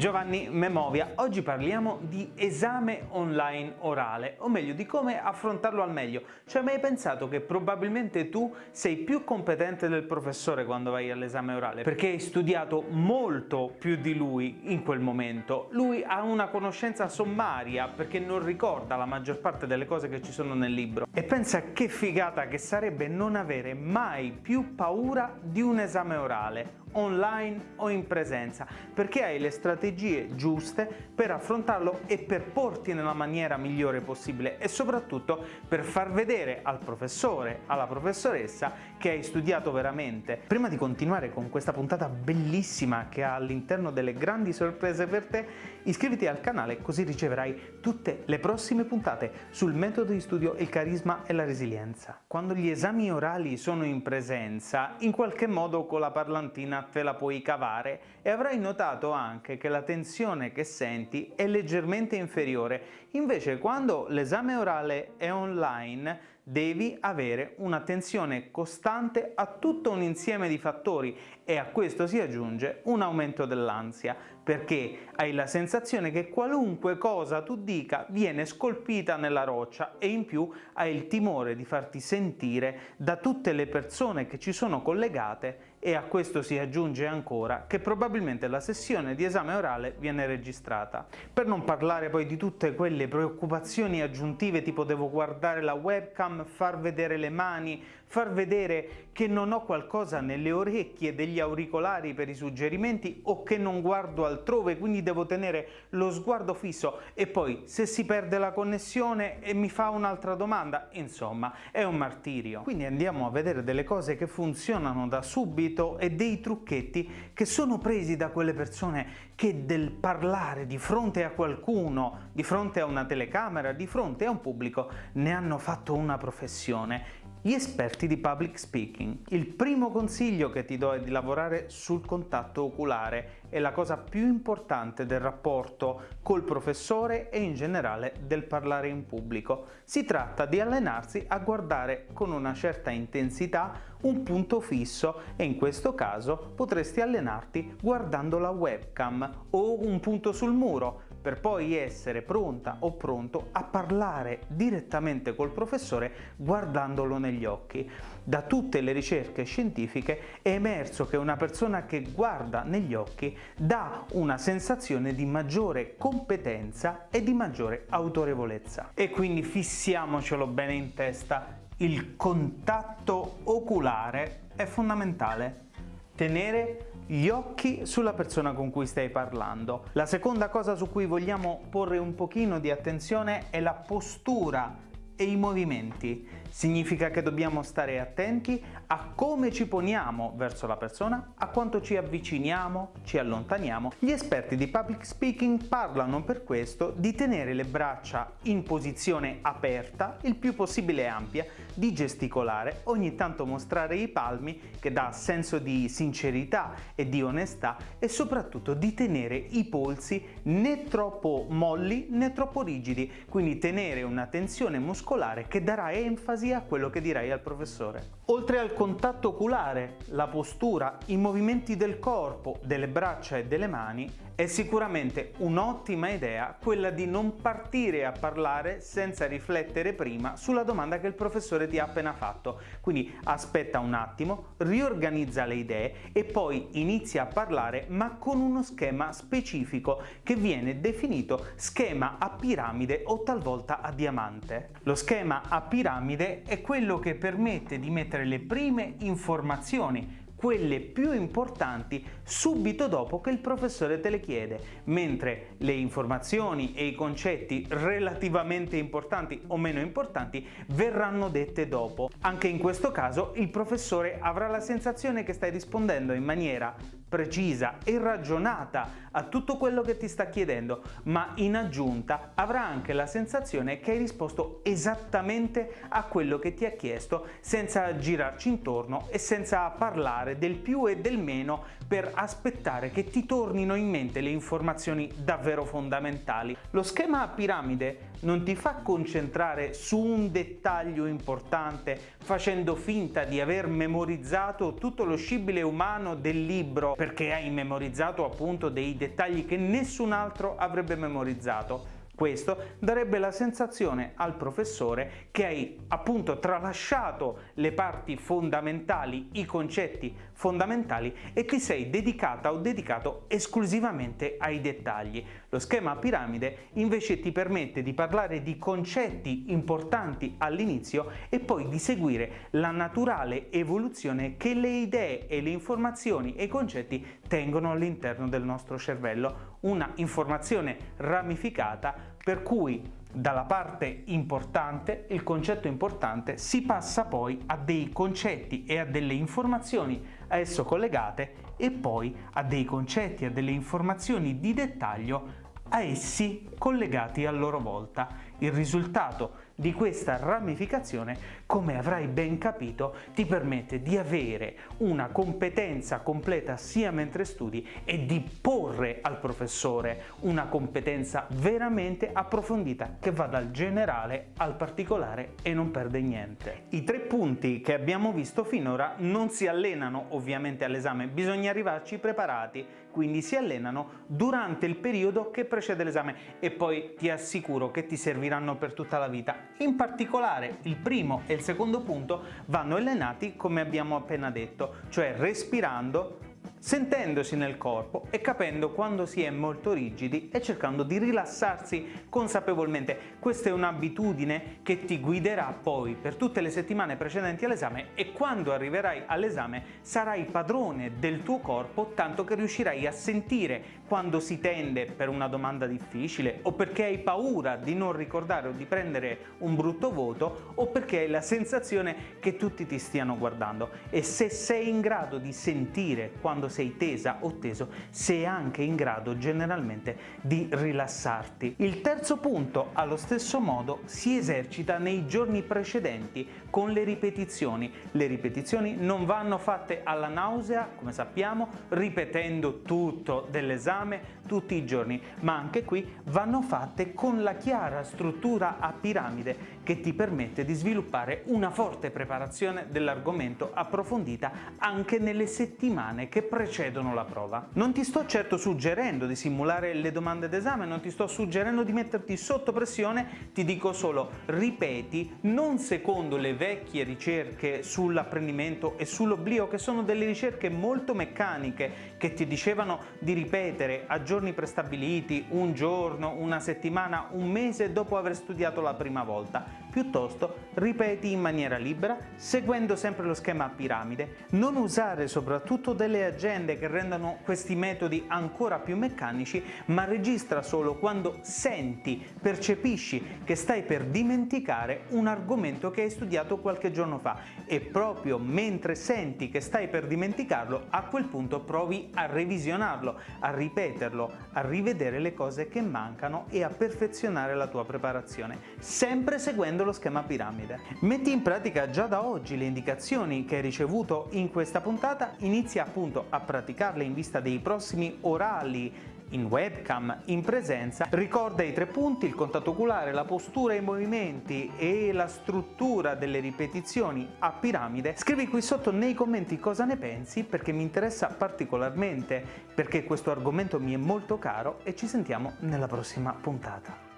Giovanni Memovia, oggi parliamo di esame online orale, o meglio di come affrontarlo al meglio. Cioè mai pensato che probabilmente tu sei più competente del professore quando vai all'esame orale? Perché hai studiato molto più di lui in quel momento. Lui ha una conoscenza sommaria perché non ricorda la maggior parte delle cose che ci sono nel libro. E pensa che figata che sarebbe non avere mai più paura di un esame orale online o in presenza perché hai le strategie giuste per affrontarlo e per porti nella maniera migliore possibile e soprattutto per far vedere al professore, alla professoressa che hai studiato veramente. Prima di continuare con questa puntata bellissima che ha all'interno delle grandi sorprese per te, iscriviti al canale così riceverai tutte le prossime puntate sul metodo di studio, il carisma e la resilienza. Quando gli esami orali sono in presenza, in qualche modo con la parlantina te la puoi cavare e avrai notato anche che la tensione che senti è leggermente inferiore. Invece quando l'esame orale è online devi avere un'attenzione costante a tutto un insieme di fattori e a questo si aggiunge un aumento dell'ansia perché hai la sensazione che qualunque cosa tu dica viene scolpita nella roccia e in più hai il timore di farti sentire da tutte le persone che ci sono collegate e a questo si aggiunge ancora che probabilmente la sessione di esame orale viene registrata. Per non parlare poi di tutte quelle preoccupazioni aggiuntive tipo devo guardare la webcam, far vedere le mani, far vedere che non ho qualcosa nelle orecchie degli auricolari per i suggerimenti o che non guardo altrove quindi devo tenere lo sguardo fisso e poi se si perde la connessione e mi fa un'altra domanda, insomma è un martirio. Quindi andiamo a vedere delle cose che funzionano da subito e dei trucchetti che sono presi da quelle persone che del parlare di fronte a qualcuno, di fronte a una telecamera, di fronte a un pubblico, ne hanno fatto una professione. Gli esperti di public speaking. Il primo consiglio che ti do è di lavorare sul contatto oculare, è la cosa più importante del rapporto col professore e in generale del parlare in pubblico. Si tratta di allenarsi a guardare con una certa intensità un punto fisso e in questo caso potresti allenarti guardando la webcam o un punto sul muro per poi essere pronta o pronto a parlare direttamente col professore guardandolo negli occhi. Da tutte le ricerche scientifiche è emerso che una persona che guarda negli occhi dà una sensazione di maggiore competenza e di maggiore autorevolezza. E quindi fissiamocelo bene in testa, il contatto oculare è fondamentale. Tenere gli occhi sulla persona con cui stai parlando. La seconda cosa su cui vogliamo porre un pochino di attenzione è la postura e i movimenti. Significa che dobbiamo stare attenti a come ci poniamo verso la persona, a quanto ci avviciniamo, ci allontaniamo. Gli esperti di public speaking parlano per questo di tenere le braccia in posizione aperta, il più possibile ampia, di gesticolare, ogni tanto mostrare i palmi che dà senso di sincerità e di onestà e soprattutto di tenere i polsi né troppo molli né troppo rigidi, quindi tenere una tensione muscolare muscolare che darà enfasi a quello che dirai al professore. Oltre al contatto oculare, la postura, i movimenti del corpo, delle braccia e delle mani, è sicuramente un'ottima idea quella di non partire a parlare senza riflettere prima sulla domanda che il professore ti ha appena fatto. Quindi aspetta un attimo, riorganizza le idee e poi inizia a parlare ma con uno schema specifico che viene definito schema a piramide o talvolta a diamante. Lo schema a piramide è quello che permette di mettere le prime informazioni quelle più importanti subito dopo che il professore te le chiede, mentre le informazioni e i concetti relativamente importanti o meno importanti verranno dette dopo. Anche in questo caso il professore avrà la sensazione che stai rispondendo in maniera precisa e ragionata a tutto quello che ti sta chiedendo, ma in aggiunta avrà anche la sensazione che hai risposto esattamente a quello che ti ha chiesto senza girarci intorno e senza parlare del più e del meno per aspettare che ti tornino in mente le informazioni davvero fondamentali. Lo schema a piramide non ti fa concentrare su un dettaglio importante facendo finta di aver memorizzato tutto lo scibile umano del libro perché hai memorizzato appunto dei dettagli che nessun altro avrebbe memorizzato. Questo darebbe la sensazione al professore che hai appunto tralasciato le parti fondamentali, i concetti fondamentali e ti sei dedicata o dedicato esclusivamente ai dettagli. Lo schema a piramide invece ti permette di parlare di concetti importanti all'inizio e poi di seguire la naturale evoluzione che le idee e le informazioni e i concetti tengono all'interno del nostro cervello. Una informazione ramificata per cui dalla parte importante, il concetto importante, si passa poi a dei concetti e a delle informazioni a esso collegate e poi a dei concetti a delle informazioni di dettaglio a essi collegati a loro volta. Il risultato di questa ramificazione, come avrai ben capito, ti permette di avere una competenza completa sia mentre studi e di porre al professore una competenza veramente approfondita che va dal generale al particolare e non perde niente. I tre punti che abbiamo visto finora non si allenano ovviamente all'esame, bisogna arrivarci preparati, quindi si allenano durante il periodo che precede l'esame e poi ti assicuro che ti serviranno per tutta la vita in particolare il primo e il secondo punto vanno allenati come abbiamo appena detto, cioè respirando sentendosi nel corpo e capendo quando si è molto rigidi e cercando di rilassarsi consapevolmente. Questa è un'abitudine che ti guiderà poi per tutte le settimane precedenti all'esame e quando arriverai all'esame sarai padrone del tuo corpo tanto che riuscirai a sentire quando si tende per una domanda difficile o perché hai paura di non ricordare o di prendere un brutto voto o perché hai la sensazione che tutti ti stiano guardando e se sei in grado di sentire quando sei tesa o teso, sei anche in grado generalmente di rilassarti. Il terzo punto, allo stesso modo, si esercita nei giorni precedenti con le ripetizioni. Le ripetizioni non vanno fatte alla nausea, come sappiamo, ripetendo tutto dell'esame tutti i giorni, ma anche qui vanno fatte con la chiara struttura a piramide che ti permette di sviluppare una forte preparazione dell'argomento approfondita anche nelle settimane che precedono la prova. Non ti sto certo suggerendo di simulare le domande d'esame, non ti sto suggerendo di metterti sotto pressione, ti dico solo ripeti non secondo le vecchie ricerche sull'apprendimento e sull'oblio che sono delle ricerche molto meccaniche che ti dicevano di ripetere a giorni prestabiliti, un giorno, una settimana, un mese dopo aver studiato la prima volta. Piuttosto ripeti in maniera libera, seguendo sempre lo schema a piramide. Non usare soprattutto delle agende che rendano questi metodi ancora più meccanici, ma registra solo quando senti, percepisci che stai per dimenticare un argomento che hai studiato qualche giorno fa e proprio mentre senti che stai per dimenticarlo, a quel punto provi a revisionarlo, a ripeterlo, a rivedere le cose che mancano e a perfezionare la tua preparazione, sempre seguendo lo schema piramide. Metti in pratica già da oggi le indicazioni che hai ricevuto in questa puntata, inizia appunto a praticarle in vista dei prossimi orali in webcam, in presenza, ricorda i tre punti, il contatto oculare, la postura, i movimenti e la struttura delle ripetizioni a piramide, scrivi qui sotto nei commenti cosa ne pensi perché mi interessa particolarmente, perché questo argomento mi è molto caro e ci sentiamo nella prossima puntata.